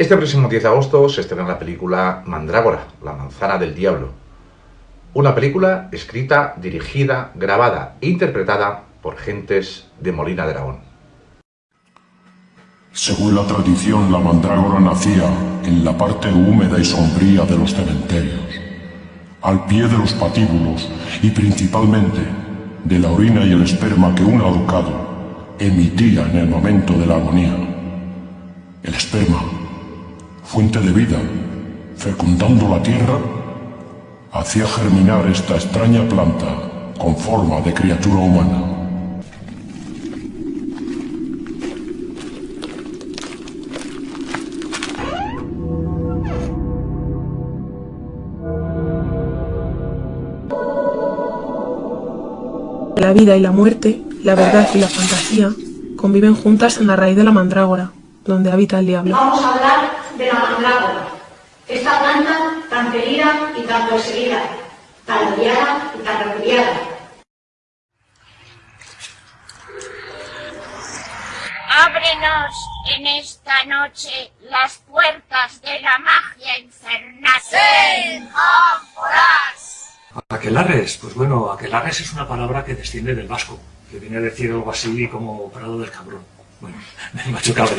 Este próximo 10 de agosto se estrena la película Mandrágora, la manzana del diablo. Una película escrita, dirigida, grabada e interpretada por gentes de Molina de. Según la tradición, la mandrágora nacía en la parte húmeda y sombría de los cementerios, al pie de los patíbulos y principalmente de la orina y el esperma que un ahorcado emitía en el momento de la agonía. El esperma, fuente de vida, fecundando la tierra, hacía germinar esta extraña planta con forma de criatura humana. La vida y la muerte, la verdad y la fantasía conviven juntas en la raíz de la mandrágora, donde habita el diablo. Vamos a hablar de la mandrágora, tan querida y tan perseguida, tan odiada y tan repudiada. Ábrenos en esta noche las puertas de la magia infernal. Aquelarres, pues bueno, aquelarres es una palabra que desciende del vasco, que viene a decir algo así como Prado del Cabrón. Bueno, me ha chocado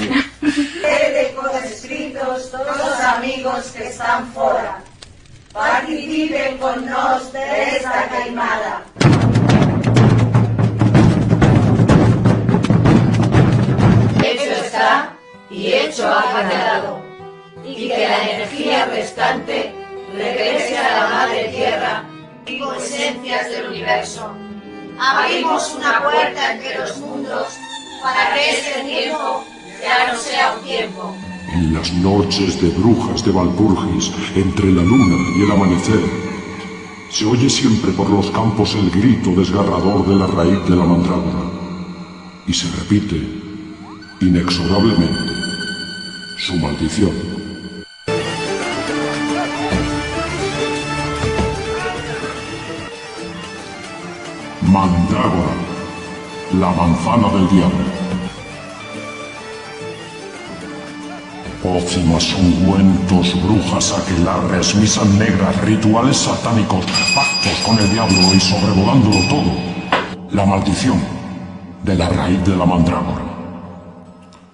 escritos todos los amigos que están fuera. Participen con nos de esta caimada. Hecho está y hecho ha quedado. Y que la energía restante regrese a la madre tierra y esencias del universo. Abrimos una puerta entre los mundos para que este tiempo ya no sea un tiempo. En las noches de brujas de Valpurgis, entre la luna y el amanecer, se oye siempre por los campos el grito desgarrador de la raíz de la mandrágora. Y se repite, inexorablemente, su maldición. Mandrágora, la manzana del diablo. Pócimas, ungüentos, brujas, aquelarres, misas negras, rituales satánicos, pactos con el diablo y sobrevolándolo todo, la maldición de la raíz de la mandrágora.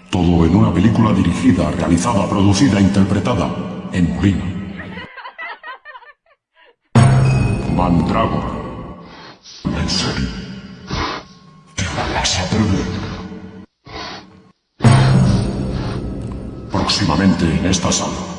Todo en una película dirigida, realizada, producida e interpretada en Molina. Mandrágora. Próximamente en esta sala.